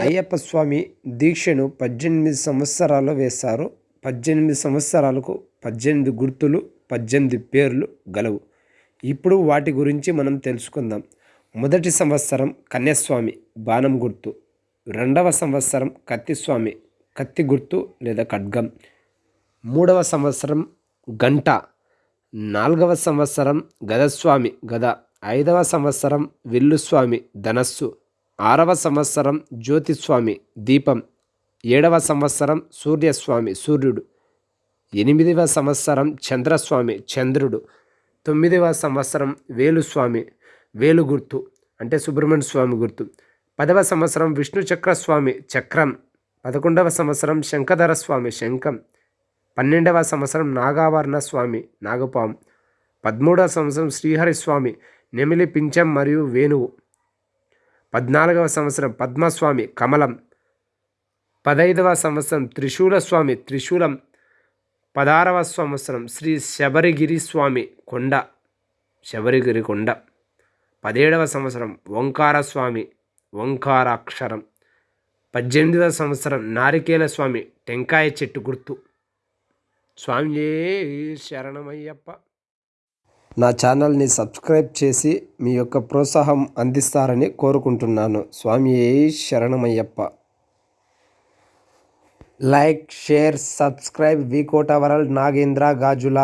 అయ్యప్ప స్వామి దీక్షను పద్దెనిమిది సంవత్సరాలు వేశారు. పద్దెనిమిది సంవత్సరాలకు పద్దెనిమిది గుర్తులు పద్దెనిమిది పేర్లు గలవు. ఇప్పుడు వాటి గురించి మనం తెలుసుకుందాం. మొదటి సంవత్సరం కన్యాస్వామి బాణం గుర్తు. రెండవ సంవత్సరం కత్తిస్వామి కత్తి గుర్తు లేదా ఖడ్గం. మూడవ సంవత్సరం గంట. నాలుగవ సంవత్సరం గదస్వామి గద. ఐదవ సంవత్సరం విల్లుస్వామి ధనస్సు ఆరవ సంవత్సరం జ్యోతిస్వామి దీపం ఏడవ సంవత్సరం సూర్యస్వామి సూర్యుడు ఎనిమిదవ సంవత్సరం చంద్రస్వామి చంద్రుడు తొమ్మిదవ సంవత్సరం వేలుస్వామి వేలు గుర్తు అంటే సుబ్రహ్మణ్య స్వామి గుర్తు పదవ సంవత్సరం విష్ణు చక్రస్వామి చక్రం పదకొండవ సంవత్సరం శంఖధర స్వామి శంఖం పన్నెండవ సంవత్సరం నాగావర్ణ స్వామి నాగపాం పదమూడవ సంవత్సరం శ్రీహరి స్వామి నెమిలి పింఛం మరియు వేణువు. పద్నాలుగవ సంవత్సరం పద్మస్వామి కమలం. పదైదవ సంవత్సరం త్రిశూల స్వామి త్రిశూలం. పదారవ సంవత్సరం శ్రీ శబరిగిరి స్వామి కొండ. శబరిగిరి కొండ పదిహేడవ సంవత్సరం ఓంకార స్వామి ఓంకారాక్షరం పద్దెనిమిదవ సంవత్సరం నారికేల స్వామి టెంకాయ చెట్టు గుర్తు. స్వామి శరణమయ్యప్ప. నా ఛానల్ని సబ్స్క్రైబ్ చేసి మీ యొక్క ప్రోత్సాహం అందిస్తారని కోరుకుంటున్నాను. స్వామి శరణమయ్యప్ప. లైక్ షేర్ సబ్స్క్రైబ్ వికోట వరల్డ్ నాగేంద్ర గాజుల